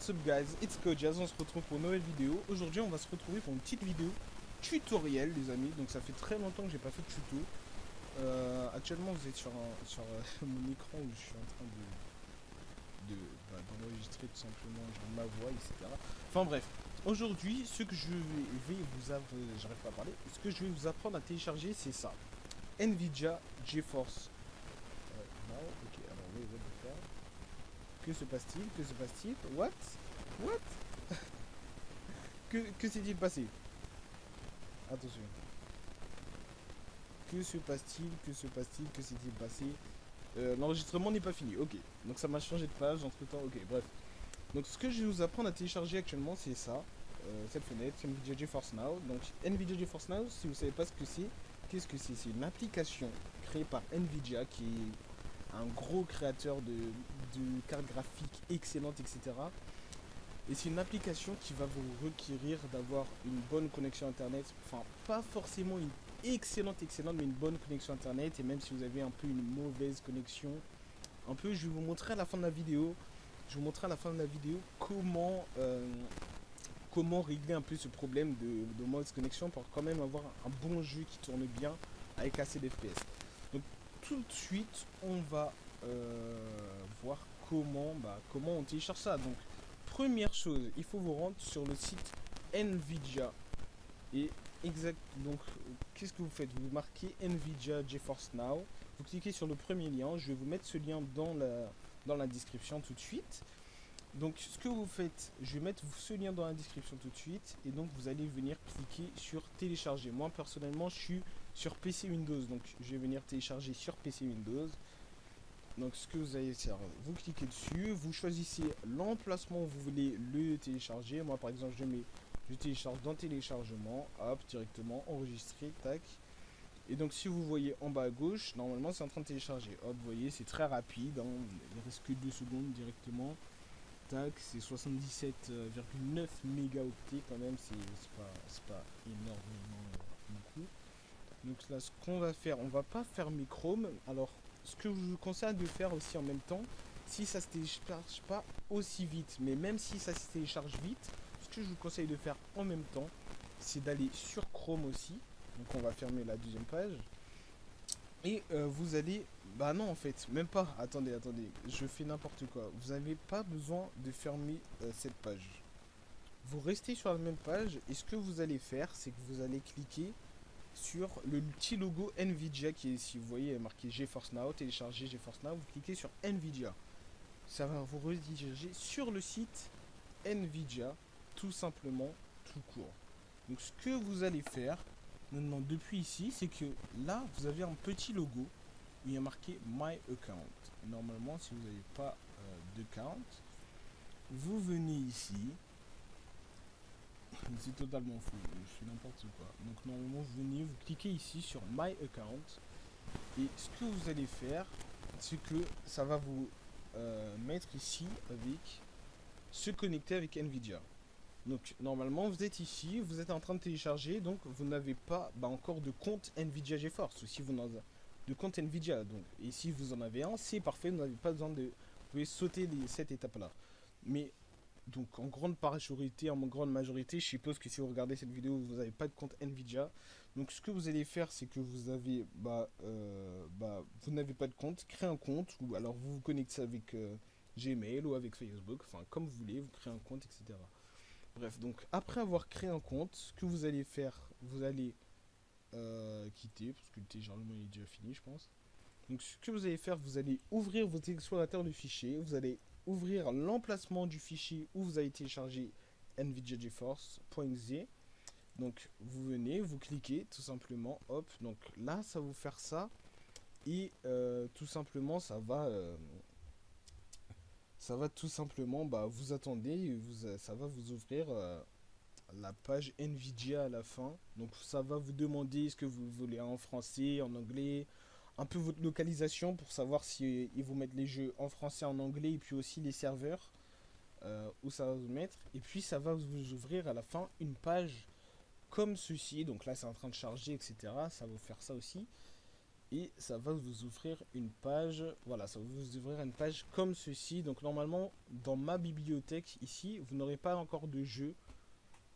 What's up guys, it's Kojaz, on se retrouve pour une nouvelle vidéo. Aujourd'hui on va se retrouver pour une petite vidéo tutoriel les amis. Donc ça fait très longtemps que j'ai pas fait de tuto. Euh, actuellement vous êtes sur, un, euh, mon écran où je suis en train de bah, d'enregistrer tout simplement ma voix etc. Enfin bref, aujourd'hui ce que je vais, vous apprendre, j'arrive pas à parler, ce que je vais vous apprendre à télécharger c'est ça. Nvidia GeForce. Euh. Que se passe-t-il Que se passe-t-il What What Que, que s'est-il passé Attention. Que se passe-t-il Que se passe-t-il Que s'est-il passé euh, L'enregistrement n'est pas fini. Ok. Donc ça m'a changé de page entre temps. Ok, bref. Donc ce que je vais vous apprendre à télécharger actuellement, c'est ça. Euh, cette fenêtre, NVIDIA GeForce Now. Donc NVIDIA GeForce Now, si vous savez pas ce que c'est, qu'est-ce que c'est? C'est une application créée par NVIDIA qui est un gros créateur de, cartes graphiques excellentes, etc. Et c'est une application qui va vous requérir d'avoir une bonne connexion internet. Enfin, pas forcément une excellente, excellente, mais une bonne connexion internet. Et même si vous avez un peu une mauvaise connexion, un peu, je vais vous montrer à la fin de la vidéo. Je vous montrer à la fin de la vidéo comment, euh, comment régler un peu ce problème de, de mauvaise connexion pour quand même avoir un bon jeu qui tourne bien avec assez d'FPS. Donc tout de suite, on va voir comment, bah, comment on télécharge ça. Donc, première chose, il faut vous rendre sur le site Nvidia. Et exact, donc, qu'est-ce que vous faites? Vous marquez Nvidia GeForce Now. Vous cliquez sur le premier lien. Je vais vous mettre ce lien dans la, dans la description tout de suite. Donc ce que vous faites, je vais mettre ce lien dans la description tout de suite et donc vous allez venir cliquer sur télécharger. Moi personnellement je suis sur PC Windows donc je vais venir télécharger sur PC Windows. Donc ce que vous allez faire, vous cliquez dessus, vous choisissez l'emplacement où vous voulez le télécharger. Moi par exemple je mets, je télécharge dans téléchargement, hop directement enregistrer, tac. Et donc si vous voyez en bas à gauche, normalement c'est en train de télécharger. Hop, vous voyez c'est très rapide, hein. il reste que 2 secondes directement c'est 77,9 mégaoctets quand même, c'est pas, pas énormément euh, beaucoup. Donc là, ce qu'on va faire, on va pas fermer Chrome. Alors, ce que je vous conseille de faire aussi en même temps, si ça se télécharge pas aussi vite, mais même si ça se télécharge vite, ce que je vous conseille de faire en même temps, c'est d'aller sur Chrome aussi. Donc on va fermer la deuxième page. Et euh, vous allez... Bah non en fait, même pas. Attendez, attendez. Je fais n'importe quoi. Vous n'avez pas besoin de fermer euh, cette page. Vous restez sur la même page et ce que vous allez faire, c'est que vous allez cliquer sur le petit logo Nvidia qui est ici. Vous voyez marqué GeForce Now, télécharger GeForce Now. Vous cliquez sur Nvidia. Ça va vous rediriger sur le site Nvidia, tout simplement, tout court. Donc ce que vous allez faire, Maintenant, depuis ici, c'est que là, vous avez un petit logo où il y a marqué My Account. Normalement, si vous n'avez pas euh, d'account, vous venez ici. C'est totalement fou, je suis n'importe quoi. Donc normalement, vous venez, vous cliquez ici sur My Account. Et ce que vous allez faire, c'est que ça va vous euh, mettre ici avec se connecter avec Nvidia. Donc normalement vous êtes ici, vous êtes en train de télécharger, donc vous n'avez pas bah, encore de compte Nvidia GeForce, ou si vous n'avez de compte Nvidia. Donc, et si vous en avez un, c'est parfait, vous n'avez pas besoin de... Vous pouvez sauter cette étape-là. Mais donc en grande majorité, je suppose que si vous regardez cette vidéo, vous n'avez pas de compte Nvidia. Donc ce que vous allez faire, c'est que vous avez, bah, euh, bah vous n'avez pas de compte, créez un compte, ou alors vous vous connectez avec euh, Gmail ou avec Facebook, enfin comme vous voulez, vous créez un compte, etc. Bref, donc après avoir créé un compte, ce que vous allez faire, vous allez euh, quitter, parce que le téléchargement est déjà fini, je pense. Donc ce que vous allez faire, vous allez ouvrir votre explorateur de fichiers, vous allez ouvrir l'emplacement du fichier où vous avez téléchargé NVIDIA GeForce.exe. Donc vous venez, vous cliquez tout simplement, hop, donc là ça va vous faire ça. Et euh, tout simplement ça va euh, ça va tout simplement, bah, vous attendez, vous, euh, ça va vous ouvrir la page Nvidia à la fin. Donc ça va vous demander ce que vous voulez en français, en anglais, un peu votre localisation pour savoir si ils vous mettent les jeux en français, en anglais et puis aussi les serveurs euh, où ça va vous mettre. Et puis ça va vous ouvrir à la fin une page comme ceci. Donc là c'est en train de charger, etc. Ça va vous faire ça aussi. et ça va vous ouvrir une page, voilà, ça va vous ouvrir une page comme ceci. Donc normalement, dans ma bibliothèque ici, vous n'aurez pas encore de jeu.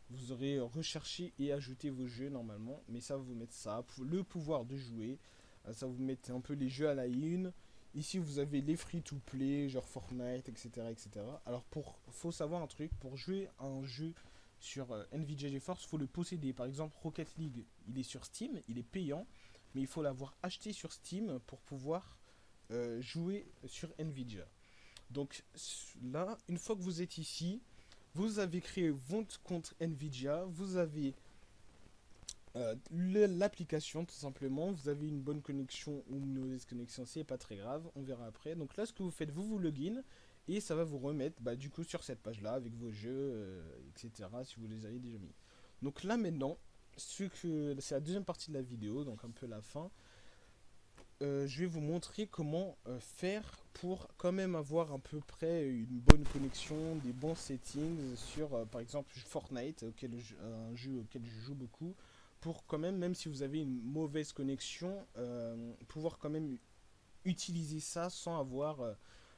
Vous aurez recherché et ajouté vos jeux normalement, mais ça va vous mettre ça, le pouvoir de jouer. Euh, ça vous met un peu les jeux à la une. Ici, vous avez les free-to-play, genre Fortnite, etc., etc. Alors, pour, faut savoir un truc, pour jouer un jeu sur euh, Nvidia GeForce, faut le posséder. Par exemple, Rocket League, il est sur Steam, il est payant, mais il faut l'avoir acheté sur Steam pour pouvoir euh, jouer sur Nvidia. Donc là, une fois que vous êtes ici, vous avez créé votre compte Nvidia, vous avez euh, l'application tout simplement, vous avez une bonne connexion ou une mauvaise connexion, c'est pas très grave, on verra après. Donc là, ce que vous faites, vous vous login et ça va vous remettre bah, du coup sur cette page là avec vos jeux, euh, etc. si vous les avez déjà mis. Donc là maintenant, c'est la deuxième partie de la vidéo, donc un peu la fin. Euh, je vais vous montrer comment faire pour quand même avoir à peu près une bonne connexion, des bons settings sur par exemple Fortnite, auquel un jeu auquel je joue beaucoup, pour quand même, même si vous avez une mauvaise connexion, pouvoir quand même utiliser ça sans avoir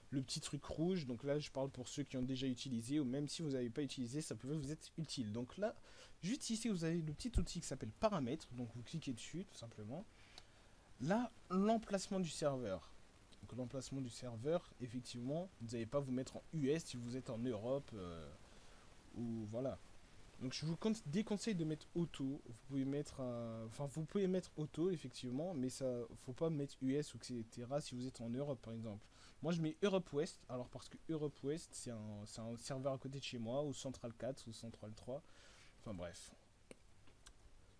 le petit truc rouge. Donc là je parle pour ceux qui ont déjà utilisé, ou même si vous n'avez pas utilisé, ça peut vous être utile. Donc là, juste ici vous avez le petit outil qui s'appelle paramètres, donc vous cliquez dessus tout simplement. Là, l'emplacement du serveur. Donc l'emplacement du serveur, effectivement, vous n'allez pas vous mettre en US si vous êtes en Europe euh, ou voilà. Donc je vous déconseille de mettre auto. Vous pouvez mettre, enfin vous pouvez mettre auto effectivement, mais ça, faut pas mettre US ou etc. Si vous êtes en Europe par exemple. Moi je mets Europe West, alors parce que Europe West c'est un, serveur à côté de chez moi, ou Central 4 ou Central 3. Enfin bref.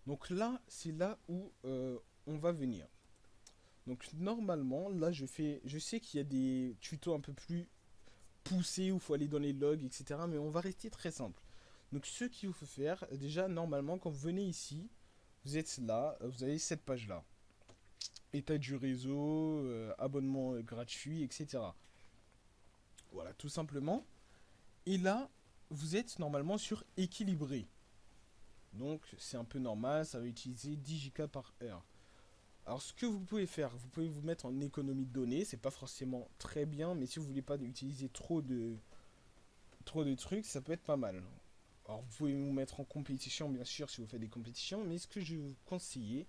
Donc là, c'est là où euh, on va venir. Donc normalement, là je fais, je sais qu'il y a des tutos un peu plus poussés où faut aller dans les logs, etc. Mais on va rester très simple. Donc ce qu'il faut faire, déjà normalement quand vous venez ici, vous êtes là, vous avez cette page là. État du réseau, euh, abonnement gratuit, etc. Voilà, tout simplement. Et là, vous êtes normalement sur équilibré. Donc c'est un peu normal, ça va utiliser 10 Go par heure. Alors ce que vous pouvez faire, vous pouvez vous mettre en économie de données, c'est pas forcément très bien, mais si vous voulez pas utiliser trop de trop de trucs, ça peut être pas mal. Alors vous pouvez vous mettre en compétition bien sûr si vous faites des compétitions, mais ce que je vais vous conseiller,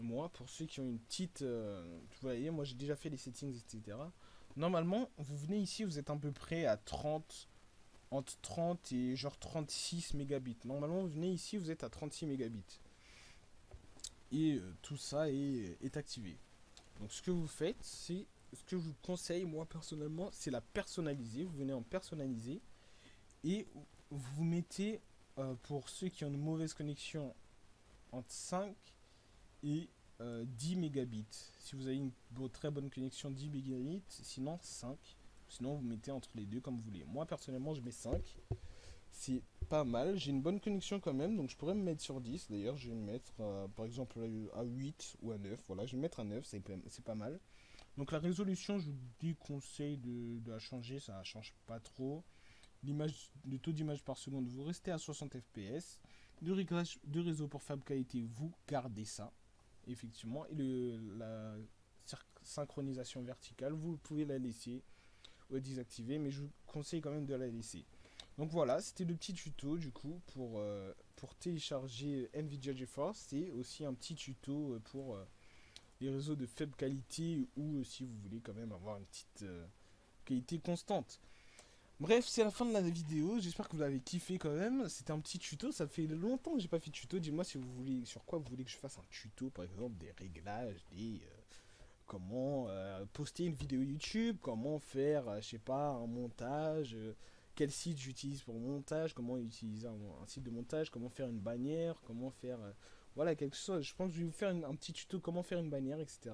moi pour ceux qui ont une petite, euh, vous voyez, moi j'ai déjà fait les settings etc. Normalement vous venez ici, vous êtes à peu près à 30, entre 30 et genre 36 mégabits. Normalement vous venez ici, vous êtes à 36 mégabits et euh, tout ça est, activé. Donc ce que vous faites, c'est ce que je vous conseille moi personnellement, c'est la personnaliser. Vous venez en personnaliser et vous mettez euh, pour ceux qui ont une mauvaise connexion entre 5 et 10 euh, mégabits. Si vous avez une très bonne connexion 10 mégabits, sinon 5. Sinon vous mettez entre les deux comme vous voulez. Moi personnellement je mets 5 c'est pas mal. J'ai une bonne connexion quand même, donc je pourrais me mettre sur 10. D'ailleurs, je vais me mettre euh, par exemple à 8 ou à 9. Voilà, je vais me mettre à 9, c'est pas mal. Donc la résolution, je vous déconseille de, de la changer, ça ne change pas trop. Le taux d'image par seconde, vous restez à 60 fps. De de réseau pour faible qualité, vous gardez ça, effectivement. Et le, la synchronisation verticale, vous pouvez la laisser ou désactiver, mais je vous conseille quand même de la laisser. Donc voilà, c'était le petit tuto du coup pour, euh, pour télécharger NVIDIA GeForce. C'est aussi un petit tuto euh, pour euh, les réseaux de faible qualité ou si vous voulez quand même avoir une petite qualité constante. Bref, c'est la fin de la vidéo. J'espère que vous avez kiffé quand même. C'était un petit tuto. Ça fait longtemps que j'ai pas fait de tuto. Dis-moi si vous voulez sur quoi vous voulez que je fasse un tuto, par exemple des réglages, des comment poster une vidéo YouTube, comment faire, je sais pas, un montage quel site j'utilise pour montage, comment utiliser un, site de montage, comment faire une bannière, comment faire... Euh, voilà, quelque chose. Je pense que je vais vous faire un petit tuto comment faire une bannière, etc.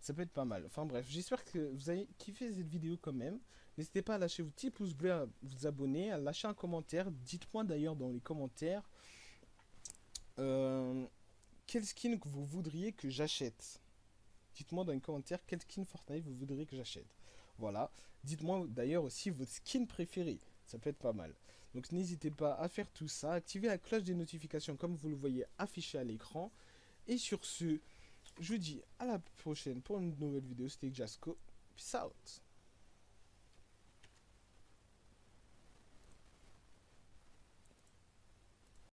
Ça peut être pas mal. Enfin bref, j'espère que vous avez kiffé cette vidéo quand même. N'hésitez pas à lâcher vos petits pouces bleus, à vous abonner, à lâcher un commentaire. Dites-moi d'ailleurs dans les commentaires euh, quel skin que vous voudriez que j'achète. Dites-moi dans les commentaires quel skin Fortnite vous voudriez que j'achète. Voilà. Dites-moi d'ailleurs aussi votre skin préféré. Ça peut être pas mal. Donc n'hésitez pas à faire tout ça. Activez la cloche des notifications comme vous le voyez affiché à l'écran. Et sur ce, je vous dis à la prochaine pour une nouvelle vidéo. C'était Jasco. Peace out.